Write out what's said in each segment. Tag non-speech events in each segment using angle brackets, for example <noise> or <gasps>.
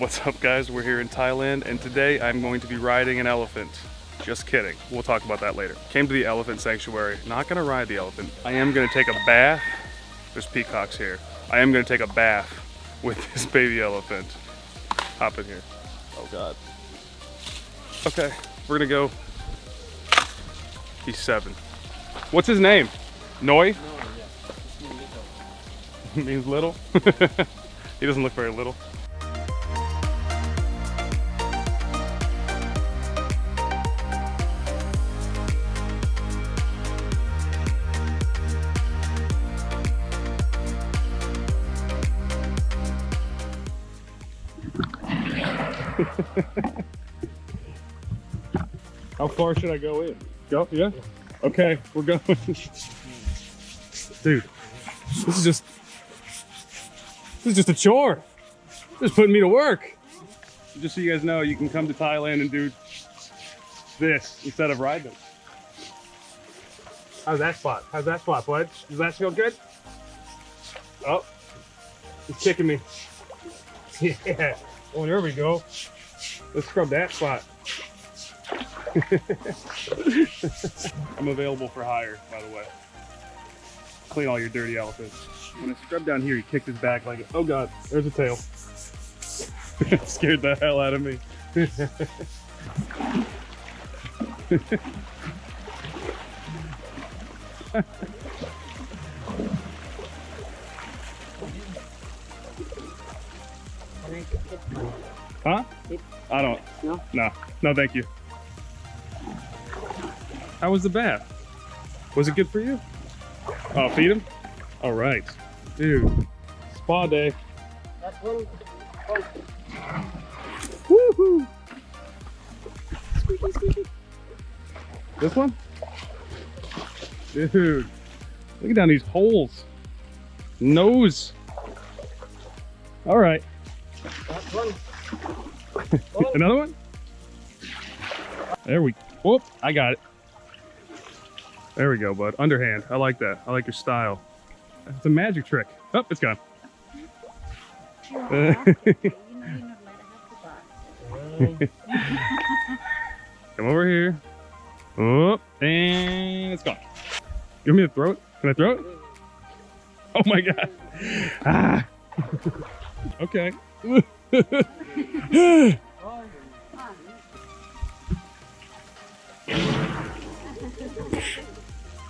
What's up guys? We're here in Thailand and today I'm going to be riding an elephant. Just kidding. We'll talk about that later. Came to the elephant sanctuary. Not gonna ride the elephant. I am gonna take a bath. There's peacocks here. I am gonna take a bath with <laughs> this baby elephant. Hop in here. Oh God. Okay, we're gonna go. He's seven. What's his name? Noi? <laughs> Means little? <laughs> he doesn't look very little. <laughs> How far should I go in? Go, yeah? Okay, we're going. Dude, this is just, this is just a chore. Just putting me to work. Just so you guys know, you can come to Thailand and do this instead of riding. How's that spot? How's that spot, bud? Does that feel good? Oh, he's kicking me. <laughs> Yeah. Oh, there we go. Let's scrub that spot. <laughs> I'm available for hire, by the way. Clean all your dirty elephants. When I scrub down here, he kicked his back like, oh god, there's a tail. <laughs> Scared the hell out of me. <laughs> huh? I don't. No? No. No, thank you. How was the bath? Was it good for you? Oh, feed him? All right. Dude, spa day. That one, oh, Woohoo! squeaky, squeaky. This one? Dude, look at down these holes. Nose. All right. One. <laughs> Another one? There we, whoop, I got it. There we go, bud. Underhand. I like that. I like your style. It's a magic trick. Oh, it's gone. <laughs> Come over here. Oh, and it's gone. Give me the throat. Can I throw it? Oh my god. <laughs> Ah. okay. <laughs>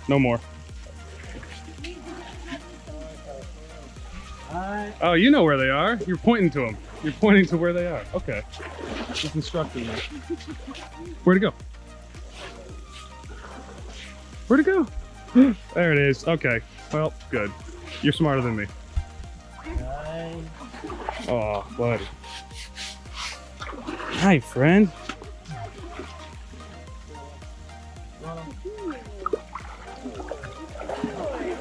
no more. Oh, you know where they are. You're pointing to them. You're pointing to where they are. Okay. Just instructing me. Where'd it go? Where'd it go? <gasps> there it is. Okay. Well, good. You're smarter than me. Oh, buddy. Hi, friend.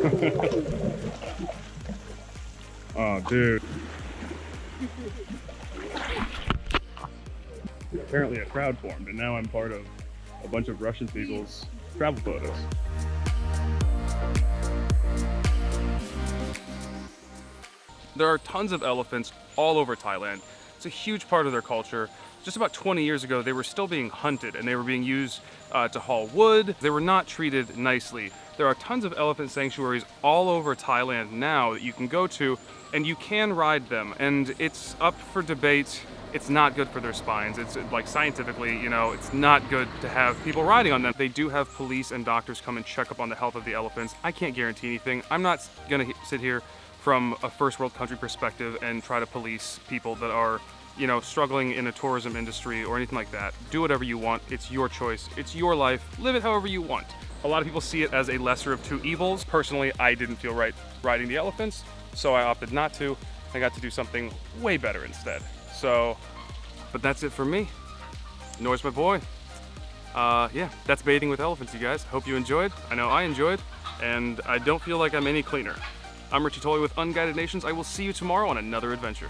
<laughs> oh, dude. Apparently a crowd formed, and now I'm part of a bunch of Russian people's travel photos. There are tons of elephants all over Thailand. It's a huge part of their culture. Just about 20 years ago, they were still being hunted and they were being used uh, to haul wood. They were not treated nicely. There are tons of elephant sanctuaries all over Thailand now that you can go to and you can ride them. And it's up for debate. It's not good for their spines. It's like scientifically, you know, it's not good to have people riding on them. They do have police and doctors come and check up on the health of the elephants. I can't guarantee anything. I'm not gonna sit here from a first world country perspective and try to police people that are you know struggling in a tourism industry or anything like that. Do whatever you want. It's your choice. It's your life. Live it however you want. A lot of people see it as a lesser of two evils. Personally i didn't feel right riding the elephants so i opted not to. I got to do something way better instead. So but that's it for me. Noi's my boy. Uh, yeah, that's baiting with elephants, you guys. Hope you enjoyed. I know I enjoyed, and I don't feel like I'm any cleaner. I'm Richie Tolley with Unguided Nations. I will see you tomorrow on another adventure.